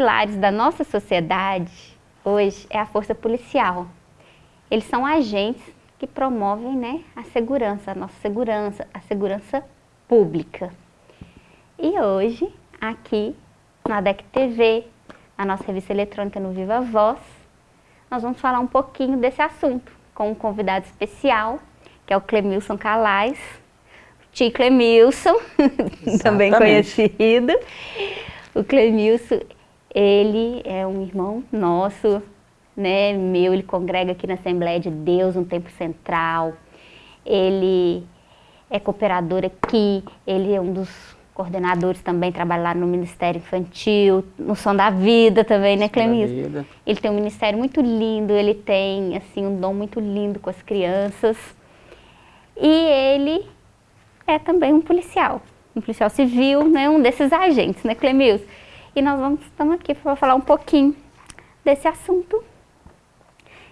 pilares da nossa sociedade hoje é a força policial. Eles são agentes que promovem né, a segurança, a nossa segurança, a segurança pública. E hoje, aqui na DEC TV, a nossa revista eletrônica no Viva Voz, nós vamos falar um pouquinho desse assunto com um convidado especial, que é o Clemilson Calais, tio Clemilson, também conhecido. O Clemilson, ele é um irmão nosso, né, meu, ele congrega aqui na Assembleia de Deus, no Tempo Central. Ele é cooperador aqui, ele é um dos coordenadores também, trabalha lá no Ministério Infantil, no Som da Vida também, né, Clemilson? Ele tem um ministério muito lindo, ele tem, assim, um dom muito lindo com as crianças. E ele é também um policial, um policial civil, né, um desses agentes, né, Clemilson? E nós vamos, estamos aqui para falar um pouquinho desse assunto,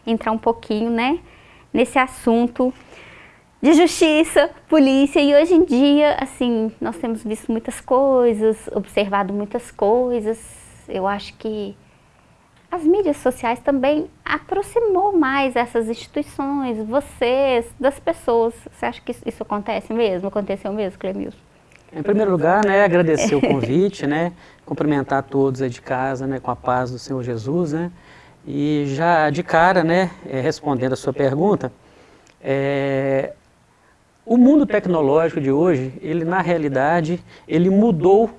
entrar um pouquinho, né, nesse assunto de justiça, polícia, e hoje em dia, assim, nós temos visto muitas coisas, observado muitas coisas, eu acho que as mídias sociais também aproximou mais essas instituições, vocês, das pessoas. Você acha que isso acontece mesmo? Aconteceu mesmo, Clemilson? Em primeiro lugar, né, agradecer o convite, né, cumprimentar todos aí de casa, né, com a paz do Senhor Jesus, né, e já de cara, né, é, respondendo a sua pergunta, é, o mundo tecnológico de hoje, ele na realidade, ele mudou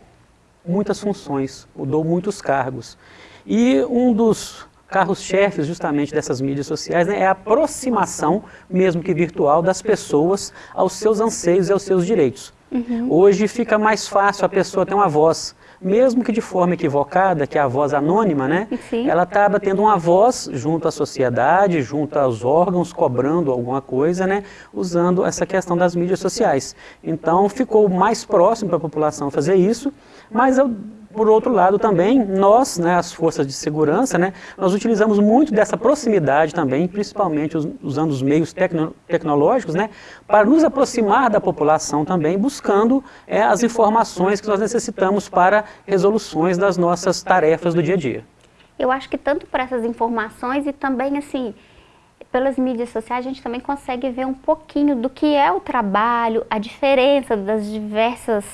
muitas funções, mudou muitos cargos. E um dos carros-chefes justamente dessas mídias sociais né, é a aproximação, mesmo que virtual, das pessoas aos seus anseios e aos seus direitos. Uhum. Hoje fica mais fácil a pessoa ter uma voz, mesmo que de forma equivocada, que é a voz anônima, né? Sim. Ela acaba tendo uma voz junto à sociedade, junto aos órgãos, cobrando alguma coisa, né? Usando essa questão das mídias sociais. Então ficou mais próximo para a população fazer isso, mas eu por outro lado também, nós, né, as forças de segurança, né, nós utilizamos muito dessa proximidade também, principalmente usando os meios tecno tecnológicos, né, para nos aproximar da população também, buscando é, as informações que nós necessitamos para resoluções das nossas tarefas do dia a dia. Eu acho que tanto por essas informações e também, assim, pelas mídias sociais, a gente também consegue ver um pouquinho do que é o trabalho, a diferença das diversas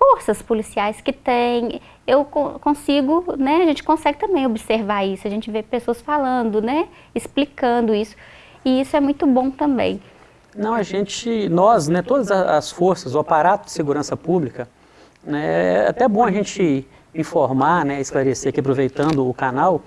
forças policiais que tem, eu consigo, né, a gente consegue também observar isso, a gente vê pessoas falando, né, explicando isso, e isso é muito bom também. Não, a gente, nós, né, todas as forças, o aparato de segurança pública, né, é até bom a gente informar, né, esclarecer aqui, aproveitando o canal,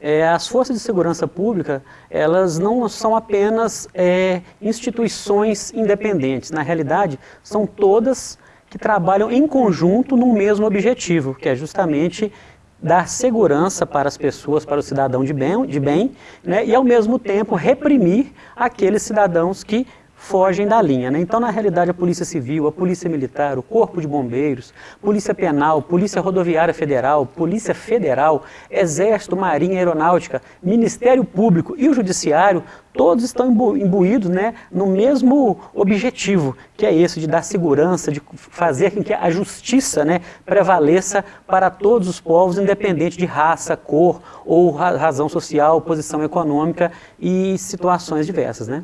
é, as forças de segurança pública, elas não são apenas é, instituições independentes, na realidade, são todas que trabalham em conjunto no mesmo objetivo, que é justamente dar segurança para as pessoas, para o cidadão de bem, de bem né, e ao mesmo tempo reprimir aqueles cidadãos que fogem da linha. Né? Então, na realidade, a Polícia Civil, a Polícia Militar, o Corpo de Bombeiros, Polícia Penal, Polícia Rodoviária Federal, Polícia Federal, Exército, Marinha, Aeronáutica, Ministério Público e o Judiciário, todos estão imbuídos né, no mesmo objetivo, que é esse de dar segurança, de fazer com que a justiça né, prevaleça para todos os povos, independente de raça, cor ou razão social, posição econômica e situações diversas. Né?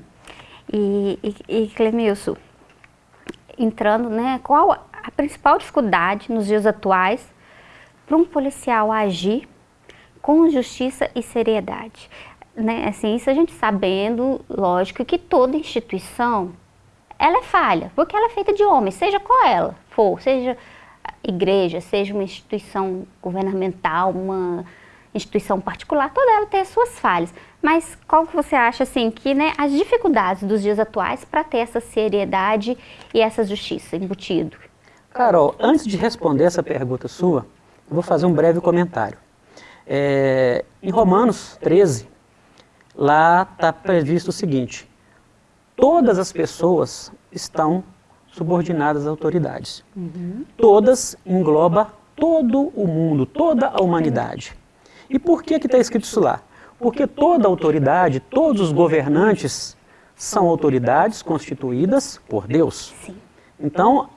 E, e, e Clemilson, entrando, né, qual a principal dificuldade nos dias atuais para um policial agir com justiça e seriedade? Né, assim, isso a gente sabendo, lógico, que toda instituição, ela é falha, porque ela é feita de homens, seja qual ela for, seja igreja, seja uma instituição governamental, uma instituição particular, toda ela tem as suas falhas. Mas qual que você acha assim que né, as dificuldades dos dias atuais para ter essa seriedade e essa justiça embutido? Carol, antes de responder essa pergunta sua, eu vou fazer um breve comentário. É, em Romanos 13, lá está previsto o seguinte, todas as pessoas estão subordinadas às autoridades. Uhum. Todas engloba todo o mundo, toda a humanidade. E por que está escrito isso lá? Porque toda autoridade, todos os governantes são autoridades constituídas por Deus. Então,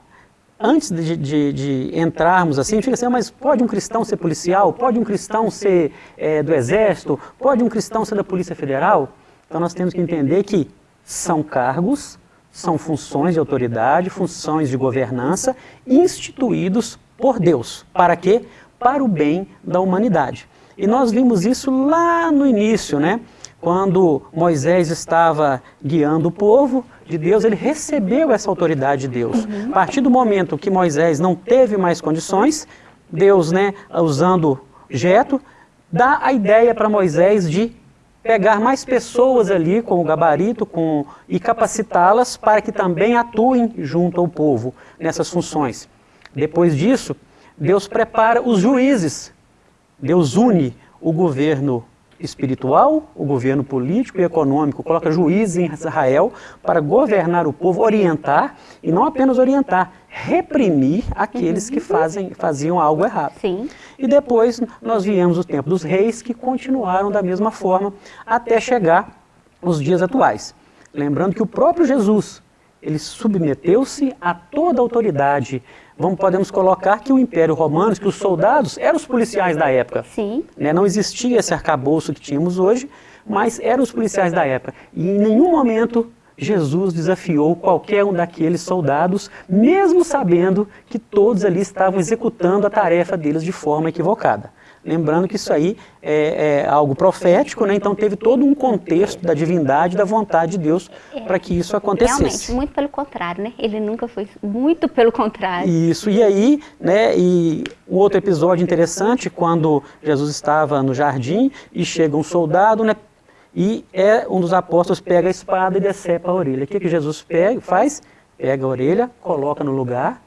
antes de, de, de, entrarmos assim, fica assim, ah, mas pode um cristão ser policial? Pode um cristão ser é, do exército? Pode um cristão ser da Polícia Federal? Então nós temos que entender que são cargos, são funções de autoridade, funções de governança instituídos por Deus. Para quê? Para o bem da humanidade. E nós vimos isso lá no início, né? Quando Moisés estava guiando o povo de Deus, ele recebeu essa autoridade de Deus. A partir do momento que Moisés não teve mais condições, Deus, né, usando Jeto, dá a ideia para Moisés de pegar mais pessoas ali com o gabarito com, e capacitá-las para que também atuem junto ao povo nessas funções. Depois disso, Deus prepara os juízes. Deus une o governo espiritual, o governo político e econômico, coloca juízes em Israel para governar o povo, orientar, e não apenas orientar, reprimir aqueles que fazem, faziam algo errado. Sim. E depois nós viemos o tempo dos reis, que continuaram da mesma forma até chegar os dias atuais. Lembrando que o próprio Jesus, ele submeteu-se a toda a autoridade vamos, podemos colocar que o Império Romano, que os soldados eram os policiais da época. Sim. Né? Não existia esse arcabouço que tínhamos hoje, mas eram os policiais da época. E em nenhum momento Jesus desafiou qualquer um daqueles soldados, mesmo sabendo que todos ali estavam executando a tarefa deles de forma equivocada. Lembrando que isso aí é, é, algo profético, né? então teve todo um contexto da divindade, da vontade de Deus é, para que isso acontecesse. Realmente, muito pelo contrário, né? Ele nunca foi muito pelo contrário. Isso, e aí, né, e um outro episódio interessante, quando Jesus estava no jardim e chega um soldado, né, e é um dos apóstolos pega a espada e decepa a orelha. O que, que Jesus pega, faz? Pega a orelha, coloca no lugar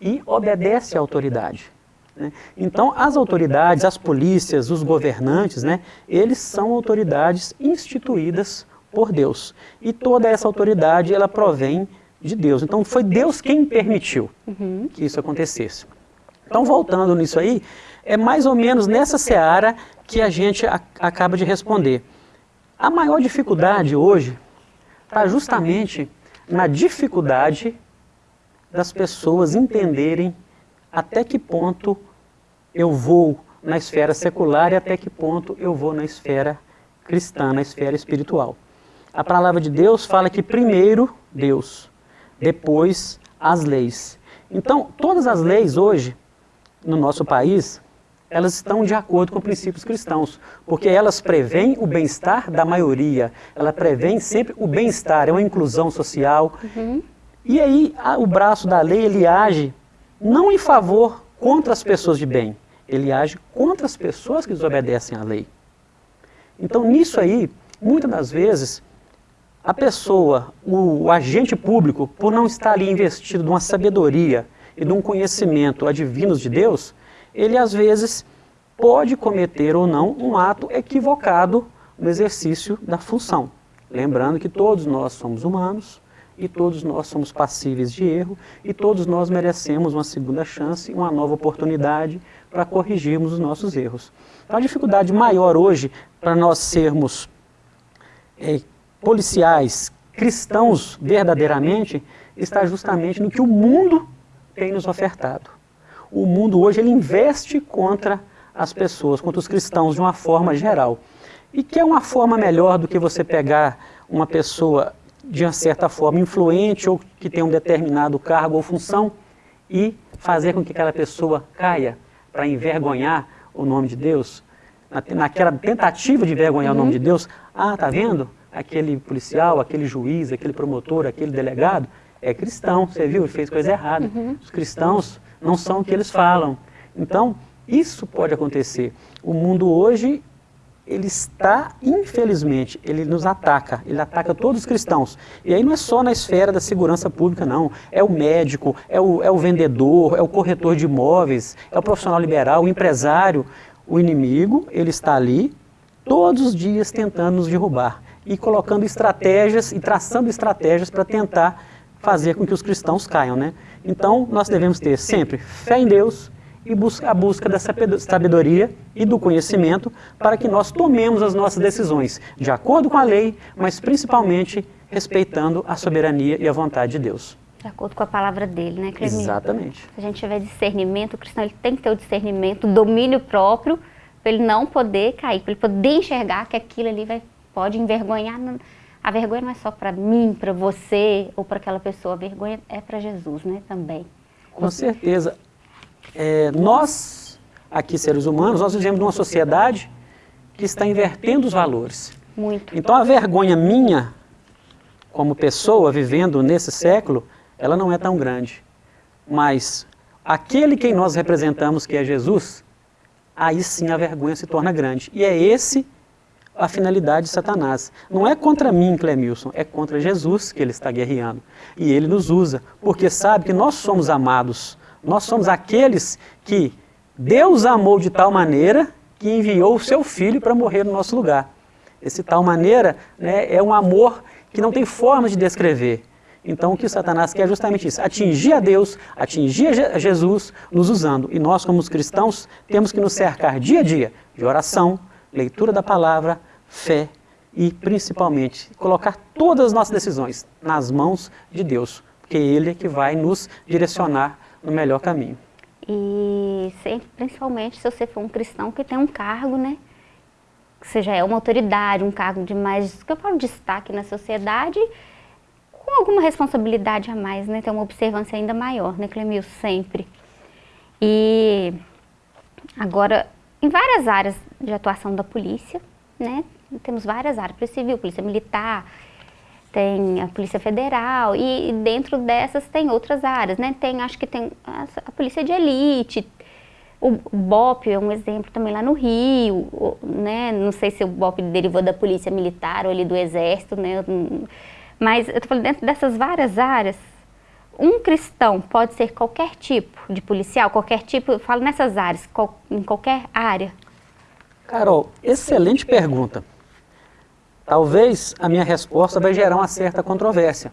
e obedece à autoridade. Né? Então, as autoridades, as polícias, os governantes, né, eles são autoridades instituídas por Deus. E toda essa autoridade, ela provém de Deus. Então, foi Deus quem permitiu que isso acontecesse. Então, voltando nisso aí, é mais ou menos nessa seara que a gente a, acaba de responder. A maior dificuldade hoje está justamente na dificuldade das pessoas entenderem até que ponto eu vou na esfera secular e até que ponto eu vou na esfera cristã, na esfera espiritual. A palavra de Deus fala que primeiro Deus, depois as leis. Então, todas as leis hoje, no nosso país, elas estão de acordo com princípios cristãos, porque elas prevêem o bem-estar da maioria, ela prevêem sempre o bem-estar, é uma inclusão social. Uhum. E aí, a, o braço da lei, ele age não em favor contra as pessoas de bem, ele age contra as pessoas que desobedecem à lei. Então, nisso aí, muitas das vezes, a pessoa, o, o agente público, por não estar ali investido numa sabedoria e num conhecimento adivinos de Deus, ele às vezes pode cometer ou não um ato equivocado no exercício da função. Lembrando que todos nós somos humanos, e todos nós somos passíveis de erro e todos nós merecemos uma segunda chance, uma nova oportunidade para corrigirmos os nossos erros. Então, a dificuldade maior hoje para nós sermos é, policiais, cristãos verdadeiramente, está justamente no que o mundo tem nos ofertado. O mundo hoje ele investe contra as pessoas, contra os cristãos de uma forma geral. E que é uma forma melhor do que você pegar uma pessoa de uma certa forma influente ou que tem um determinado cargo ou função e fazer com que aquela pessoa caia para envergonhar o nome de Deus, naquela tentativa de envergonhar uhum. o nome de Deus, ah, tá vendo? Aquele policial, aquele juiz, aquele promotor, aquele delegado é cristão, você viu? Ele fez coisa errada. Uhum. Os cristãos não são o que eles falam. Então, isso pode acontecer. O mundo hoje ele está, infelizmente, ele nos ataca, ele ataca todos os cristãos. E aí não é só na esfera da segurança pública, não. É o médico, é o, é o vendedor, é o corretor de imóveis, é o profissional liberal, o empresário. O inimigo, ele está ali todos os dias tentando nos derrubar e colocando estratégias e traçando estratégias para tentar fazer com que os cristãos caiam, né? Então, nós devemos ter sempre fé em Deus, e busca, a busca da sabedoria e do conhecimento para que nós tomemos as nossas decisões de acordo com a lei, mas principalmente respeitando a soberania e a vontade de Deus. De acordo com a palavra dele, né, Clemir? Exatamente. Se a gente tiver discernimento, o cristão ele tem que ter o discernimento, o domínio próprio, para ele não poder cair, para ele poder enxergar que aquilo ali vai, pode envergonhar. A vergonha não é só para mim, para você ou para aquela pessoa, a vergonha é para Jesus, né, também. Com certeza. É, nós, aqui seres humanos, nós vivemos numa sociedade que está invertendo os valores. Muito. Então a vergonha minha, como pessoa vivendo nesse século, ela não é tão grande. Mas aquele quem nós representamos, que é Jesus, aí sim a vergonha se torna grande. E é esse a finalidade de Satanás. Não é contra mim, Clemilson, é contra Jesus que ele está guerreando. E ele nos usa, porque sabe que nós somos amados. Nós somos aqueles que Deus amou de tal maneira que enviou o seu filho para morrer no nosso lugar. Esse tal maneira né, é um amor que não tem forma de descrever. Então, o que Satanás quer é justamente isso: atingir a Deus, atingir a Jesus, nos usando. E nós, como os cristãos, temos que nos cercar dia a dia de oração, leitura da palavra, fé e, principalmente, colocar todas as nossas decisões nas mãos de Deus, porque Ele é que vai nos direcionar no melhor caminho. E sempre, principalmente se você for um cristão que tem um cargo, né? Que seja é uma autoridade, um cargo de mais, que eu falo destaque na sociedade, com alguma responsabilidade a mais, né? Ter uma observância ainda maior, né, Clemil? Sempre. E agora, em várias áreas de atuação da polícia, né? Temos várias áreas, polícia civil, polícia militar, tem a Polícia Federal e dentro dessas tem outras áreas, né? Tem, acho que tem a, Polícia de Elite, o BOP é um exemplo também lá no Rio, né? Não sei se o BOP derivou da Polícia Militar ou ali do Exército, né? Mas eu tô falando dentro dessas várias áreas, um cristão pode ser qualquer tipo de policial, qualquer tipo, eu falo nessas áreas, em qualquer área. Carol, excelente pergunta. Talvez a minha resposta vai gerar uma certa controvérsia,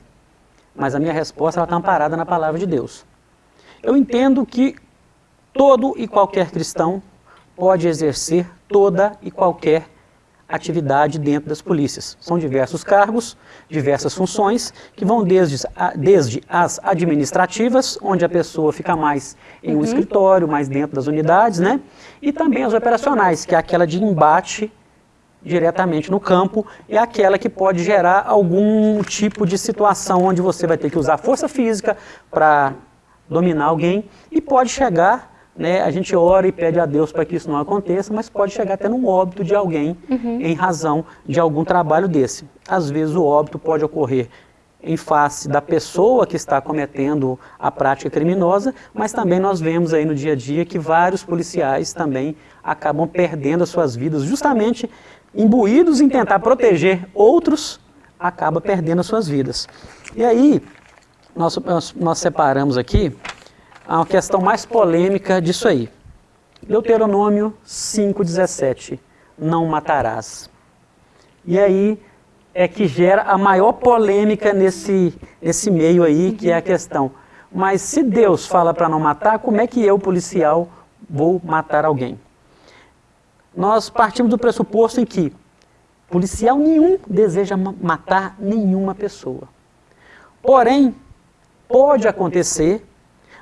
mas a minha resposta está amparada na palavra de Deus. Eu entendo que todo e qualquer cristão pode exercer toda e qualquer atividade dentro das polícias. São diversos cargos, diversas funções, que vão desde, desde as administrativas, onde a pessoa fica mais em um uhum. escritório, mais dentro das unidades, né? E também as operacionais, que é aquela de embate diretamente no campo, é aquela que pode gerar algum tipo de situação onde você vai ter que usar força física para dominar alguém e pode chegar, né, a gente ora e pede a Deus para que isso não aconteça, mas pode chegar até no óbito de alguém uhum. em razão de algum trabalho desse. Às vezes o óbito pode ocorrer em face da pessoa que está cometendo a prática criminosa, mas também nós vemos aí no dia a dia que vários policiais também acabam perdendo as suas vidas justamente imbuídos em tentar proteger outros, acaba perdendo as suas vidas. E aí, nós, nós, nós separamos aqui a questão mais polêmica disso aí. Deuteronômio 5,17, não matarás. E aí é que gera a maior polêmica nesse, nesse meio aí, que é a questão. Mas se Deus fala para não matar, como é que eu, policial, vou matar alguém? Nós partimos do pressuposto em que policial nenhum deseja matar nenhuma pessoa. Porém, pode acontecer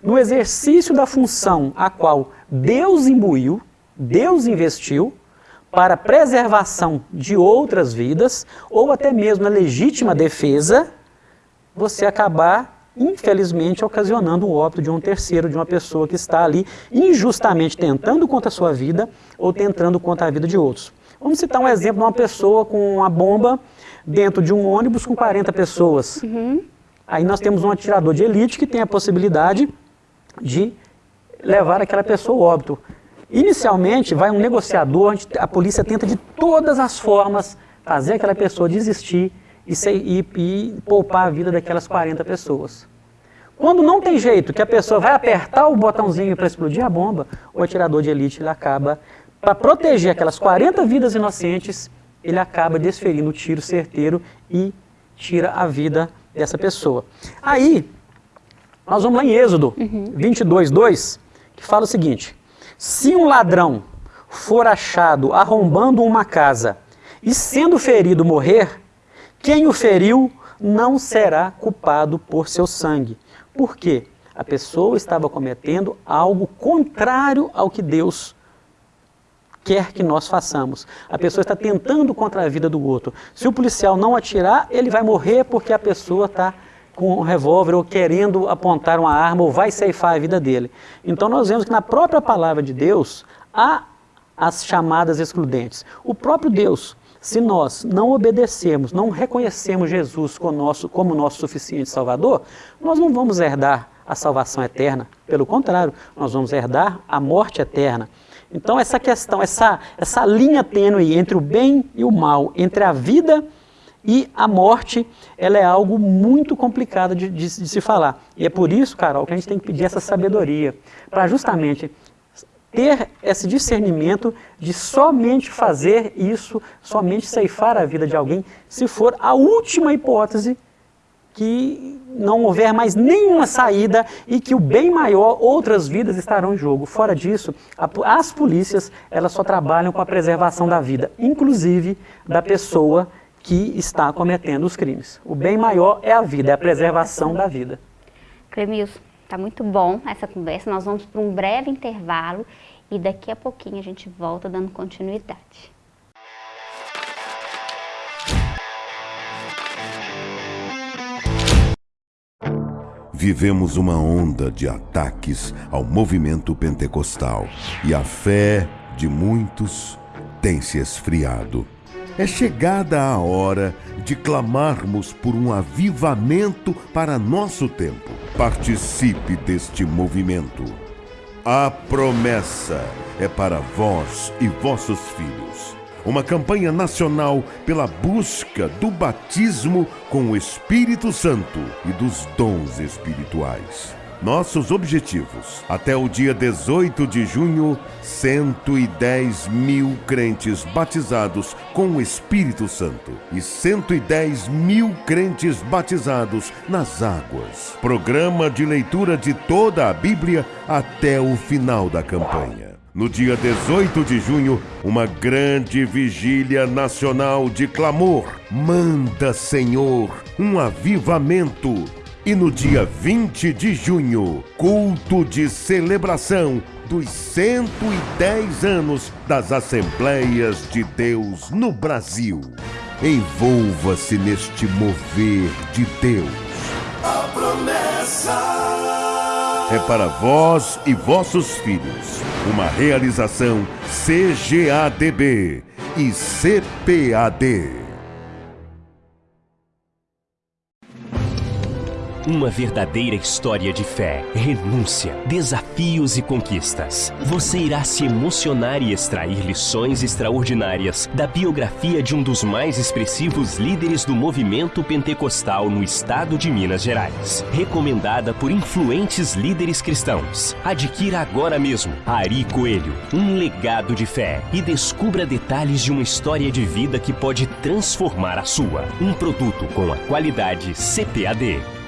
no exercício da função a qual Deus imbuiu, Deus investiu, para preservação de outras vidas, ou até mesmo na legítima defesa, você acabar infelizmente ocasionando o óbito de um terceiro, de uma pessoa que está ali injustamente tentando contra a sua vida ou tentando contra a vida de outros. Vamos citar um exemplo de uma pessoa com uma bomba dentro de um ônibus com 40 pessoas. Uhum. Aí nós temos um atirador de elite que tem a possibilidade de levar aquela pessoa ao óbito. Inicialmente, vai um negociador, a polícia tenta de todas as formas fazer aquela pessoa desistir e, e, e poupar a vida daquelas 40 pessoas. Quando não tem jeito, que a pessoa vai apertar o botãozinho para explodir a bomba, o atirador de elite ele acaba, para proteger aquelas 40 vidas inocentes, ele acaba desferindo o tiro certeiro e tira a vida dessa pessoa. Aí, nós vamos lá em Êxodo uhum. 22, 2, que fala o seguinte: Se um ladrão for achado arrombando uma casa e sendo ferido morrer, quem o feriu não será culpado por seu sangue, Por quê? A pessoa estava cometendo algo contrário ao que Deus quer que nós façamos. A pessoa está tentando contra a vida do outro. Se o policial não atirar, ele vai morrer porque a pessoa está com um revólver ou querendo apontar uma arma ou vai ceifar a vida dele. Então nós vemos que na própria palavra de Deus há as chamadas excludentes. O próprio Deus, se nós não obedecemos, não reconhecemos Jesus como nosso, como nosso suficiente Salvador, nós não vamos herdar a salvação eterna. Pelo contrário, nós vamos herdar a morte eterna. Então essa questão, essa, essa linha tênue entre o bem e o mal, entre a vida e a morte, ela é algo muito complicado de, de, de se falar. E é por isso, Carol, que a gente tem que pedir essa sabedoria, para justamente ter esse discernimento de somente fazer isso, somente ceifar a vida de alguém, se for a última hipótese que não houver mais nenhuma saída e que o bem maior, outras vidas estarão em jogo. Fora disso, as polícias elas só trabalham com a preservação da vida, inclusive da pessoa que está cometendo os crimes. O bem maior é a vida, é a preservação da vida. Clemilson, está muito bom essa conversa. Nós vamos para um breve intervalo e daqui a pouquinho a gente volta dando continuidade. Vivemos uma onda de ataques ao movimento pentecostal e a fé de muitos tem se esfriado. É chegada a hora de clamarmos por um avivamento para nosso tempo. Participe deste movimento. A promessa é para vós e vossos filhos uma campanha nacional pela busca do batismo com o Espírito Santo e dos dons espirituais. Nossos objetivos. Até o dia 18 de junho, 110 mil crentes batizados com o Espírito Santo e 110 mil crentes batizados nas águas. Programa de leitura de toda a Bíblia até o final da campanha. No dia 18 de junho, uma grande vigília nacional de clamor. Manda, Senhor, um avivamento. E no dia 20 de junho, culto de celebração dos 110 anos das Assembleias de Deus no Brasil. Envolva-se neste mover de Deus. A promessa é para vós e vossos filhos. Uma realização CGADB e CPAD. Uma verdadeira história de fé, renúncia, desafios e conquistas. Você irá se emocionar e extrair lições extraordinárias da biografia de um dos mais expressivos líderes do movimento pentecostal no estado de Minas Gerais. Recomendada por influentes líderes cristãos. Adquira agora mesmo Ari Coelho, um legado de fé e descubra detalhes de uma história de vida que pode transformar a sua. Um produto com a qualidade CPAD.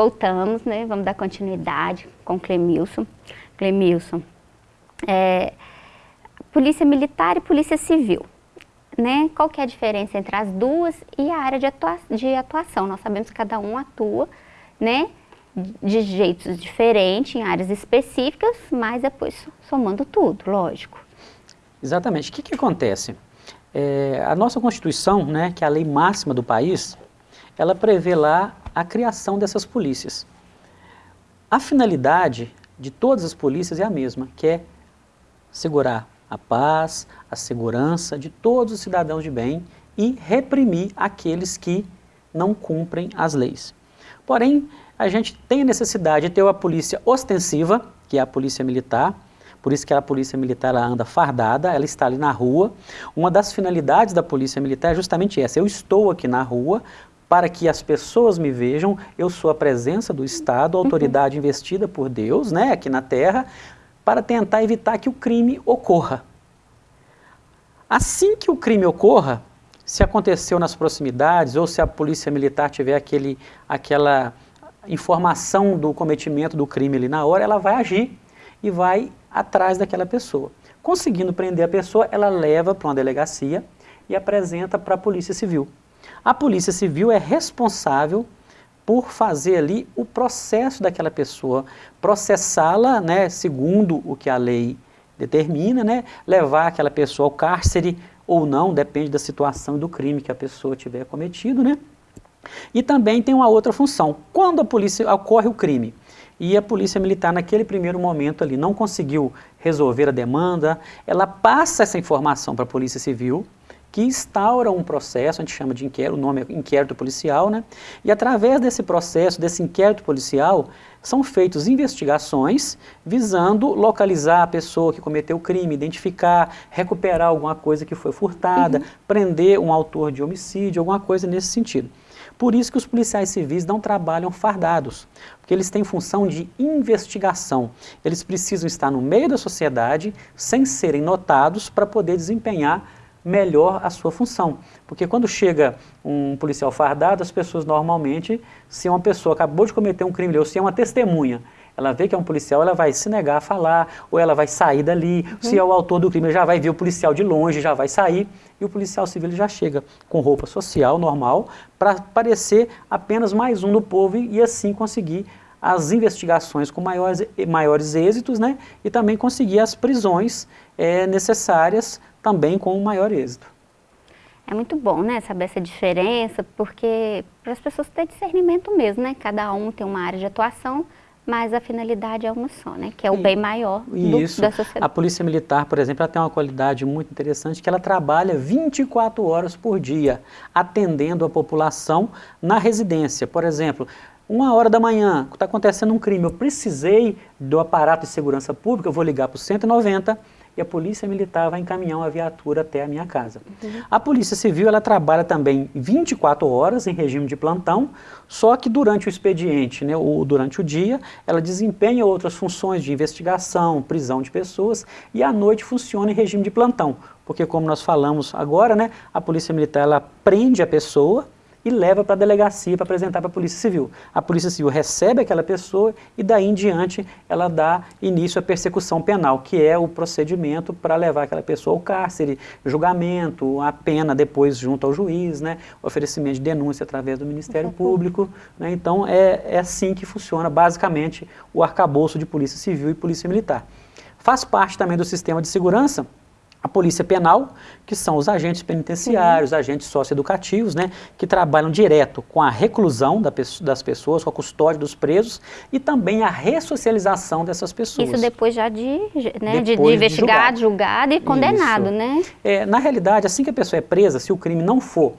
Voltamos, né? Vamos dar continuidade com Clemilson. Clemilson, é, Polícia Militar e Polícia Civil, né? Qual que é a diferença entre as duas e a área de, atua de atuação? Nós sabemos que cada um atua, né? De jeitos diferentes, em áreas específicas, mas depois somando tudo, lógico. Exatamente. O que, que acontece? É, a nossa Constituição, né, que é a lei máxima do país, ela prevê lá a criação dessas polícias. A finalidade de todas as polícias é a mesma, que é segurar a paz, a segurança de todos os cidadãos de bem e reprimir aqueles que não cumprem as leis. Porém, a gente tem a necessidade de ter uma polícia ostensiva, que é a polícia militar, por isso que a polícia militar ela anda fardada, ela está ali na rua. Uma das finalidades da polícia militar é justamente essa, eu estou aqui na rua para que as pessoas me vejam, eu sou a presença do Estado, a autoridade uhum. investida por Deus, né, aqui na Terra, para tentar evitar que o crime ocorra. Assim que o crime ocorra, se aconteceu nas proximidades ou se a polícia militar tiver aquele, aquela informação do cometimento do crime ali na hora, ela vai agir e vai atrás daquela pessoa. Conseguindo prender a pessoa, ela leva para uma delegacia e apresenta para a Polícia Civil. A Polícia Civil é responsável por fazer ali o processo daquela pessoa, processá-la, né, segundo o que a lei determina, né, levar aquela pessoa ao cárcere ou não, depende da situação e do crime que a pessoa tiver cometido, né? E também tem uma outra função. Quando a polícia ocorre o crime, e a polícia militar naquele primeiro momento ali não conseguiu resolver a demanda, ela passa essa informação para a polícia civil, que instaura um processo, a gente chama de inquérito, o nome é inquérito policial, né? E através desse processo, desse inquérito policial, são feitas investigações visando localizar a pessoa que cometeu o crime, identificar, recuperar alguma coisa que foi furtada, uhum. prender um autor de homicídio, alguma coisa nesse sentido. Por isso que os policiais civis não trabalham fardados, porque eles têm função de investigação. Eles precisam estar no meio da sociedade, sem serem notados, para poder desempenhar melhor a sua função. Porque quando chega um policial fardado, as pessoas normalmente, se uma pessoa acabou de cometer um crime, ou se é uma testemunha, ela vê que é um policial, ela vai se negar a falar, ou ela vai sair dali. Uhum. Se é o autor do crime, já vai ver o policial de longe, já vai sair. E o policial civil já chega com roupa social, normal, para parecer apenas mais um do povo e, e assim conseguir as investigações com maiores, maiores êxitos, né? E também conseguir as prisões é, necessárias também com maior êxito. É muito bom, né, saber essa diferença, porque para as pessoas ter discernimento mesmo, né? Cada um tem uma área de atuação, mas a finalidade é uma só, né? Que é o bem maior do, Isso. da sociedade. A Polícia Militar, por exemplo, ela tem uma qualidade muito interessante, que ela trabalha 24 horas por dia, atendendo a população na residência. Por exemplo, uma hora da manhã, está acontecendo um crime, eu precisei do aparato de segurança pública, eu vou ligar para o 190, e a polícia militar vai encaminhar uma viatura até a minha casa. Uhum. A polícia civil ela trabalha também 24 horas em regime de plantão, só que durante o expediente, né, ou durante o dia, ela desempenha outras funções de investigação, prisão de pessoas e à noite funciona em regime de plantão, porque como nós falamos agora, né, a polícia militar ela prende a pessoa, e leva para a delegacia para apresentar para a Polícia Civil. A Polícia Civil recebe aquela pessoa e daí em diante ela dá início à persecução penal, que é o procedimento para levar aquela pessoa ao cárcere, julgamento, a pena depois junto ao juiz, né, oferecimento de denúncia através do Ministério Público. Né, então é, é assim que funciona basicamente o arcabouço de Polícia Civil e Polícia Militar. Faz parte também do sistema de segurança a polícia penal, que são os agentes penitenciários, agentes socioeducativos, né, que trabalham direto com a reclusão da, das pessoas, com a custódia dos presos e também a ressocialização dessas pessoas. Isso depois já de, né, depois de, de investigado, de julgado. julgado. e condenado, Isso. né? É, na realidade, assim que a pessoa é presa, se o crime não for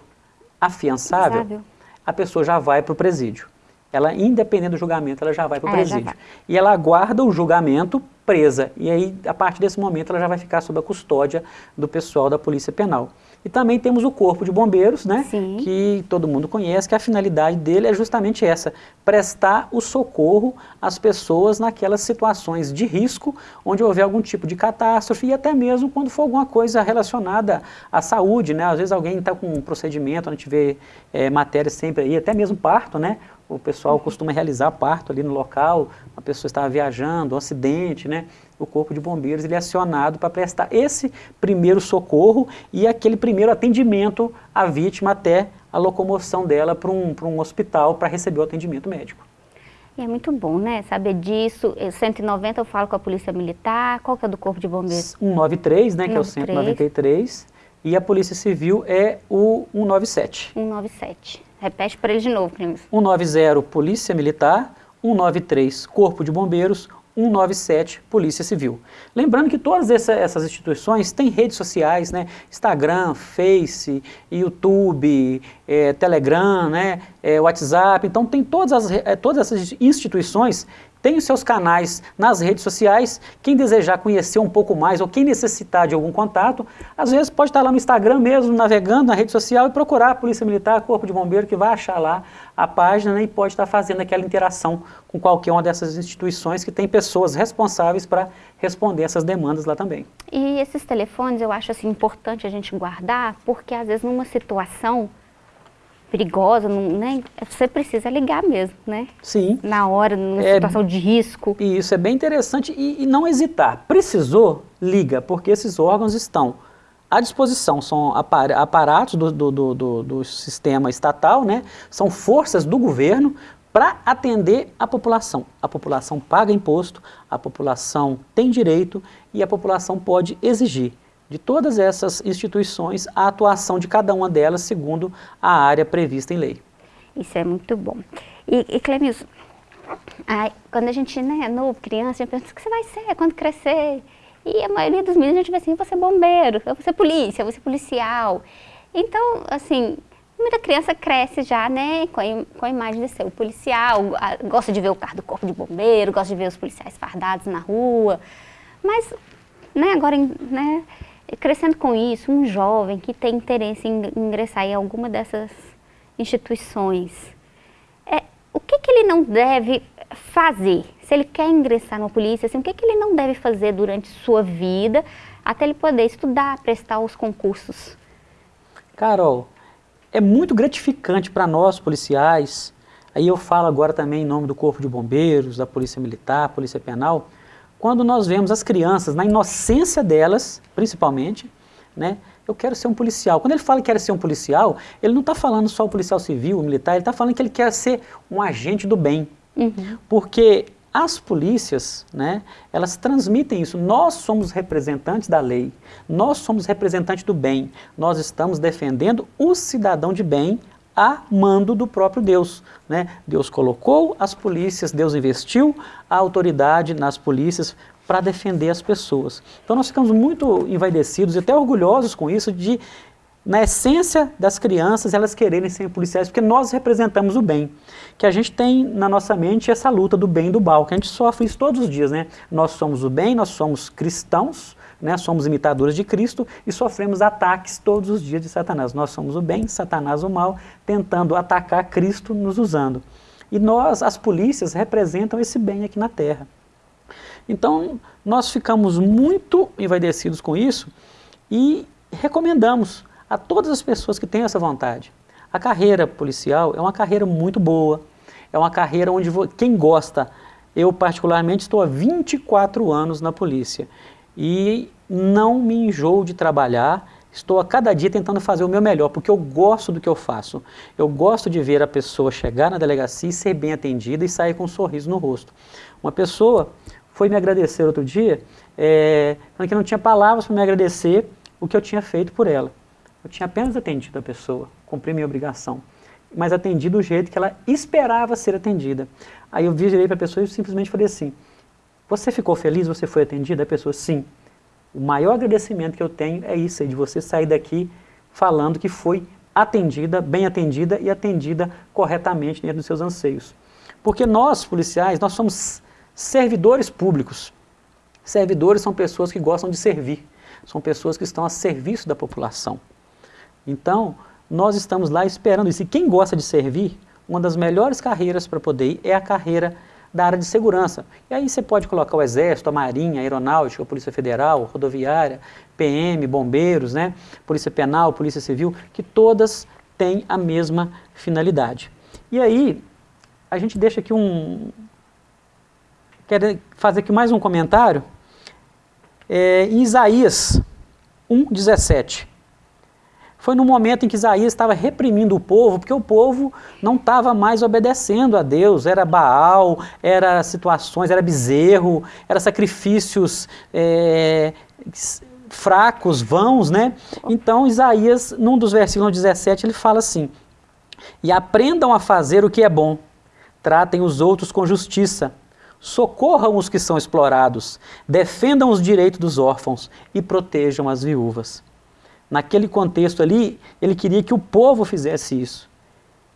afiançável, a pessoa já vai para o presídio. Ela, independente do julgamento, ela já vai para o é, presídio. E ela aguarda o julgamento presa. E aí, a partir desse momento, ela já vai ficar sob a custódia do pessoal da Polícia Penal. E também temos o Corpo de Bombeiros, né, Sim. que todo mundo conhece, que a finalidade dele é justamente essa, prestar o socorro às pessoas naquelas situações de risco, onde houver algum tipo de catástrofe e até mesmo quando for alguma coisa relacionada à saúde, né, às vezes alguém está com um procedimento, a gente vê é, matéria sempre aí, até mesmo parto, né, o pessoal costuma realizar parto ali no local, a pessoa estava viajando, um acidente, né? O corpo de bombeiros ele é acionado para prestar esse primeiro socorro e aquele primeiro atendimento à vítima até a locomoção dela para um, um hospital para receber o atendimento médico. E é muito bom, né, saber disso. 190 eu falo com a Polícia Militar, qual que é do Corpo de Bombeiros? 193, né, 193. que é o 193, e a Polícia Civil é o 197. 197. Repete para ele de novo, Clímax. 190, Polícia Militar. 193, Corpo de Bombeiros. 197 Polícia Civil. Lembrando que todas essa, essas instituições têm redes sociais, né? Instagram, Face, YouTube, é, Telegram, né? É, WhatsApp, então tem todas, as, é, todas essas instituições tem os seus canais nas redes sociais. Quem desejar conhecer um pouco mais ou quem necessitar de algum contato, às vezes pode estar lá no Instagram mesmo, navegando na rede social e procurar a Polícia Militar, Corpo de Bombeiro, que vai achar lá a página né, e pode estar fazendo aquela interação com qualquer uma dessas instituições que tem pessoas responsáveis para responder essas demandas lá também. E esses telefones eu acho assim, importante a gente guardar, porque às vezes numa situação perigosa, não, né? você precisa ligar mesmo, né? Sim. Na hora, numa é, situação de risco. E isso é bem interessante e, e, não hesitar. Precisou, liga, porque esses órgãos estão à disposição, são aparatos do, do, do, do sistema estatal, né? são forças do governo para atender a população. A população paga imposto, a população tem direito e a população pode exigir de todas essas instituições a atuação de cada uma delas segundo a área prevista em lei. Isso é muito bom. E, e Clemilson, quando a gente né, é novo, criança, a gente pensa, o que você vai ser quando crescer? E a maioria dos meninos a gente vai assim, eu vou ser bombeiro, eu vou ser polícia, eu vou ser policial. Então, assim, muita criança cresce já, né, com a, com a imagem de ser o policial, gosta de ver o carro do corpo de bombeiro, gosta de ver os policiais fardados na rua. Mas, né, agora, né, crescendo com isso, um jovem que tem interesse em ingressar em alguma dessas instituições, é, o que, que ele não deve fazer? Se ele quer ingressar na polícia, assim, o que, que ele não deve fazer durante sua vida até ele poder estudar, prestar os concursos? Carol, é muito gratificante para nós policiais, aí eu falo agora também em nome do Corpo de Bombeiros, da Polícia Militar, Polícia Penal, quando nós vemos as crianças, na inocência delas, principalmente, né, eu quero ser um policial. Quando ele fala que quer ser um policial, ele não está falando só o policial civil, o militar, ele está falando que ele quer ser um agente do bem. Uhum. Porque as polícias, né, elas transmitem isso. Nós somos representantes da lei, nós somos representantes do bem. Nós estamos defendendo o cidadão de bem a mando do próprio Deus. Né? Deus colocou as polícias, Deus investiu a autoridade nas polícias para defender as pessoas. Então nós ficamos muito envaidecidos e até orgulhosos com isso de, na essência das crianças, elas quererem ser policiais, porque nós representamos o bem. Que a gente tem na nossa mente essa luta do bem e do mal, que a gente sofre isso todos os dias. Né? Nós somos o bem, nós somos cristãos, né, somos imitadores de Cristo e sofremos ataques todos os dias de Satanás. Nós somos o bem, Satanás o mal, tentando atacar Cristo nos usando. E nós, as polícias, representam esse bem aqui na Terra. Então, nós ficamos muito envaidecidos com isso e recomendamos a todas as pessoas que têm essa vontade. A carreira policial é uma carreira muito boa, é uma carreira onde quem gosta, eu particularmente estou há 24 anos na polícia e não me enjoo de trabalhar, estou a cada dia tentando fazer o meu melhor, porque eu gosto do que eu faço. Eu gosto de ver a pessoa chegar na delegacia e ser bem atendida e sair com um sorriso no rosto. Uma pessoa foi me agradecer outro dia, é, que não tinha palavras para me agradecer o que eu tinha feito por ela. Eu tinha apenas atendido a pessoa, cumpri minha obrigação, mas atendi do jeito que ela esperava ser atendida. Aí eu virei para a pessoa e simplesmente falei assim, você ficou feliz? Você foi atendida? A pessoa, sim. O maior agradecimento que eu tenho é isso, é de você sair daqui falando que foi atendida, bem atendida e atendida corretamente dentro dos seus anseios. Porque nós, policiais, nós somos servidores públicos. Servidores são pessoas que gostam de servir, são pessoas que estão a serviço da população. Então, nós estamos lá esperando isso. E quem gosta de servir, uma das melhores carreiras para poder ir é a carreira da área de segurança. E aí você pode colocar o Exército, a Marinha, a Aeronáutica, a Polícia Federal, Rodoviária, PM, Bombeiros, né? Polícia Penal, Polícia Civil, que todas têm a mesma finalidade. E aí, a gente deixa aqui um... Quero fazer aqui mais um comentário. É, em Isaías 1,17 foi no momento em que Isaías estava reprimindo o povo, porque o povo não estava mais obedecendo a Deus, era Baal, era situações, era bezerro, era sacrifícios é, fracos, vãos, né? Então Isaías, num dos versículos 17, ele fala assim, e aprendam a fazer o que é bom, tratem os outros com justiça, socorram os que são explorados, defendam os direitos dos órfãos e protejam as viúvas. Naquele contexto ali, ele queria que o povo fizesse isso.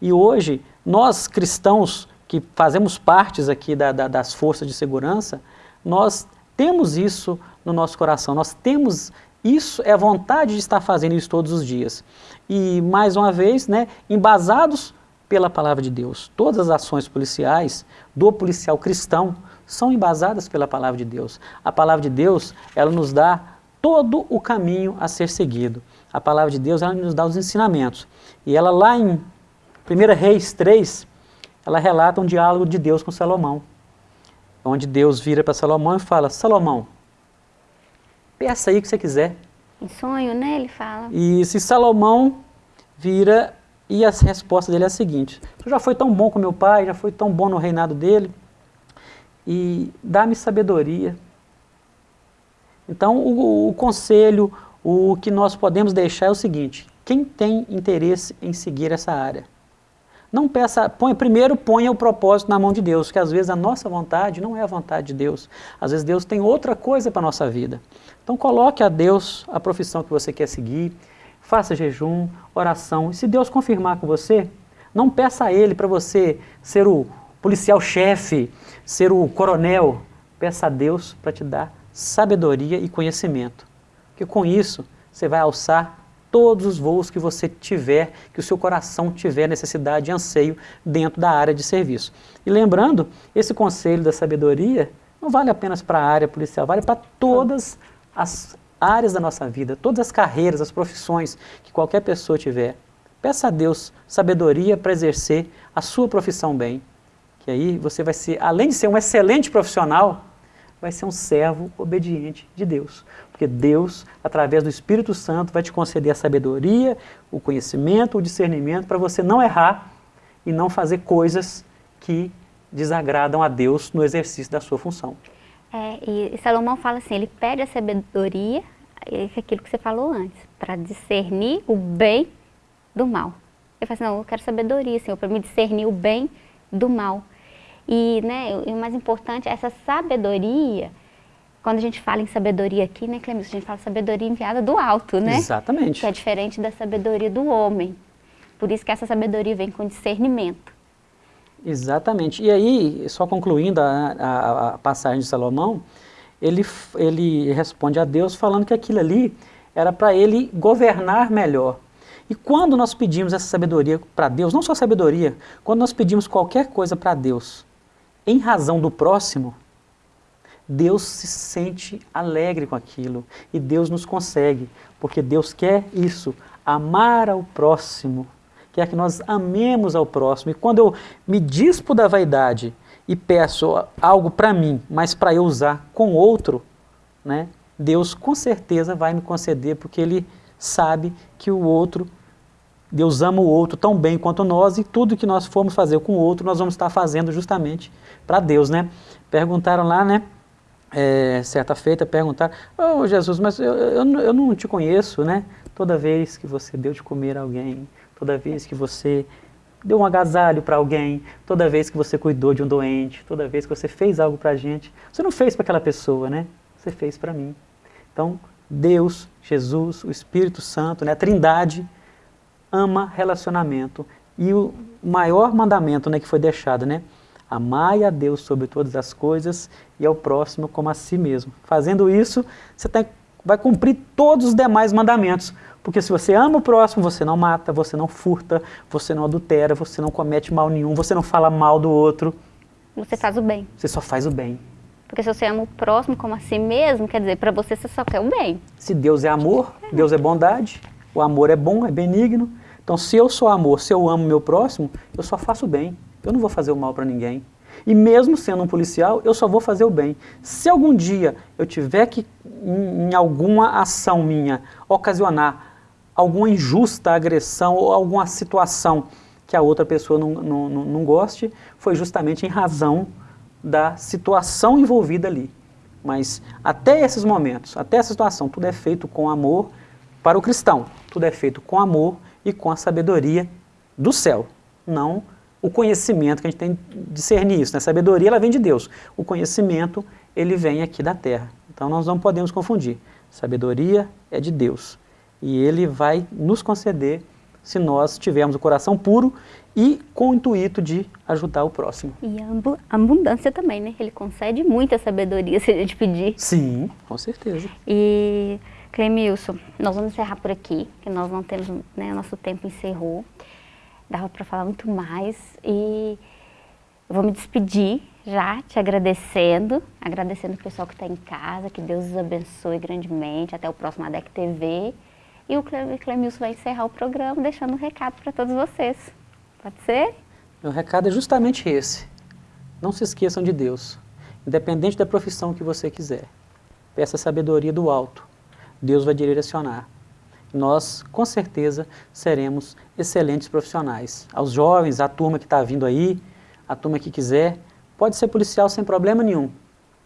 E hoje, nós cristãos que fazemos partes aqui da, da, das forças de segurança, nós temos isso no nosso coração, nós temos isso, é a vontade de estar fazendo isso todos os dias. E, mais uma vez, né, embasados pela palavra de Deus. Todas as ações policiais do policial cristão são embasadas pela palavra de Deus. A palavra de Deus, ela nos dá todo o caminho a ser seguido. A palavra de Deus, ela nos dá os ensinamentos. E ela lá em 1 Reis 3, ela relata um diálogo de Deus com Salomão. Onde Deus vira para Salomão e fala, Salomão, peça aí o que você quiser. Em sonho, né? Ele fala. E se Salomão vira e a resposta dele é a seguinte: Tu já foi tão bom com meu pai, já foi tão bom no reinado dele, e dá-me sabedoria. Então, o, o, conselho, o que nós podemos deixar é o seguinte: quem tem interesse em seguir essa área? Não peça, põe, primeiro ponha o propósito na mão de Deus, que às vezes a nossa vontade não é a vontade de Deus. Às vezes Deus tem outra coisa para a nossa vida. Então coloque a Deus a profissão que você quer seguir, faça jejum, oração. E se Deus confirmar com você, não peça a Ele para você ser o policial-chefe, ser o coronel. Peça a Deus para te dar sabedoria e conhecimento. Porque com isso você vai alçar todos os voos que você tiver, que o seu coração tiver necessidade e anseio dentro da área de serviço. E lembrando, esse conselho da sabedoria não vale apenas para a área policial, vale para todas as áreas da nossa vida, todas as carreiras, as profissões que qualquer pessoa tiver. Peça a Deus sabedoria para exercer a sua profissão bem. Que aí você vai ser, além de ser um excelente profissional, vai ser um servo obediente de Deus. Porque Deus, através do Espírito Santo, vai te conceder a sabedoria, o conhecimento, o discernimento para você não errar e não fazer coisas que desagradam a Deus no exercício da sua função. É, e Salomão fala assim, ele pede a sabedoria, é aquilo que você falou antes, para discernir o bem do mal. Ele fala assim, não, eu quero sabedoria, Senhor, para me discernir o bem do mal. E, né, o mais importante, essa sabedoria, quando a gente fala em sabedoria aqui, né, Clemilson, a gente fala sabedoria enviada do alto, né? Exatamente. Que é diferente da sabedoria do homem. Por isso que essa sabedoria vem com discernimento. Exatamente. E aí, só concluindo a, a, a, passagem de Salomão, ele, ele responde a Deus falando que aquilo ali era para ele governar melhor. E quando nós pedimos essa sabedoria para Deus, não só sabedoria, quando nós pedimos qualquer coisa para Deus, em razão do próximo, Deus se sente alegre com aquilo e Deus nos consegue, porque Deus quer isso, amar ao próximo quer que nós amemos ao próximo. E quando eu me dispo da vaidade e peço algo para mim, mas para eu usar com outro, né, Deus com certeza vai me conceder, porque Ele sabe que o outro, Deus ama o outro tão bem quanto nós, e tudo que nós formos fazer com o outro, nós vamos estar fazendo justamente para Deus. Né? Perguntaram lá, né? É, certa feita, perguntaram, oh Jesus, mas eu, eu, eu não te conheço, né? Toda vez que você deu de comer a alguém, toda vez que você deu um agasalho para alguém, toda vez que você cuidou de um doente, toda vez que você fez algo para a gente, você não fez para aquela pessoa, né? Você fez para mim. Então, Deus, Jesus, o Espírito Santo, né, a Trindade, ama relacionamento. E o maior mandamento né, que foi deixado, né? Amai a Deus sobre todas as coisas e ao próximo como a si mesmo. Fazendo isso, você tá, vai cumprir todos os demais mandamentos. Porque se você ama o próximo, você não mata, você não furta, você não adultera, você não comete mal nenhum, você não fala mal do outro. Você faz o bem. Você só faz o bem. Porque se você ama o próximo como a si mesmo, quer dizer, para você você só quer o bem. Se Deus é amor, Deus é bondade, o amor é bom, é benigno. Então se eu sou amor, se eu amo meu próximo, eu só faço bem. Eu não vou fazer o mal para ninguém. E mesmo sendo um policial, eu só vou fazer o bem. Se algum dia eu tiver que, em, em alguma ação minha, ocasionar alguma injusta agressão ou alguma situação que a outra pessoa não, não, não goste, foi justamente em razão da situação envolvida ali. Mas até esses momentos, até essa situação, tudo é feito com amor para o cristão. Tudo é feito com amor e com a sabedoria do céu, não o conhecimento que a gente tem de discernir isso. Né? A sabedoria ela vem de Deus. O conhecimento ele vem aqui da terra. Então nós não podemos confundir. Sabedoria é de Deus. E Ele vai nos conceder se nós tivermos o coração puro e com o intuito de ajudar o próximo. E a abundância também, né? Ele concede muita sabedoria se a gente pedir. Sim, com certeza. E, Clemilson, nós vamos encerrar por aqui, que nós não temos, né, nosso tempo encerrou. Dava para falar muito mais e eu vou me despedir já te agradecendo, agradecendo o pessoal que está em casa, que Deus os abençoe grandemente, até o próximo ADEC TV. E o Clemilson vai encerrar o programa deixando um recado para todos vocês. Pode ser? Meu recado é justamente esse. Não se esqueçam de Deus, independente da profissão que você quiser. Peça sabedoria do alto. Deus vai direcionar. Nós, com certeza, seremos excelentes profissionais. Aos jovens, à turma que está vindo aí, a turma que quiser, pode ser policial sem problema nenhum.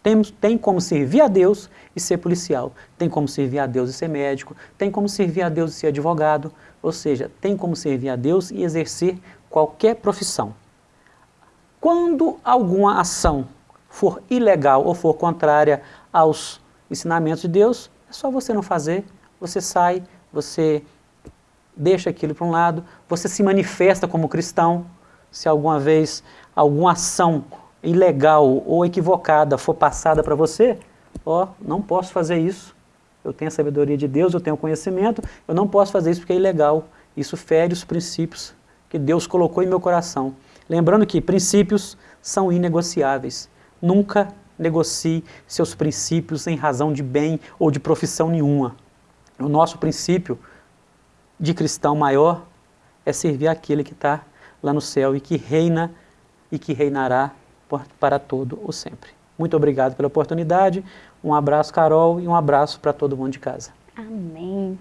Tem, tem como servir a Deus e ser policial, tem como servir a Deus e ser médico, tem como servir a Deus e ser advogado, ou seja, tem como servir a Deus e exercer qualquer profissão. Quando alguma ação for ilegal ou for contrária aos ensinamentos de Deus, é só você não fazer, você sai, você deixa aquilo para um lado, você se manifesta como cristão, se alguma vez alguma ação ilegal ou equivocada for passada para você, ó, não posso fazer isso. Eu tenho a sabedoria de Deus, eu tenho conhecimento, eu não posso fazer isso porque é ilegal. Isso fere os princípios que Deus colocou em meu coração. Lembrando que princípios são inegociáveis. Nunca negocie seus princípios em razão de bem ou de profissão nenhuma. O nosso princípio de cristão maior é servir aquele que está lá no céu e que reina e que reinará para todo o sempre. Muito obrigado pela oportunidade, um abraço Carol e um abraço para todo mundo de casa. Amém.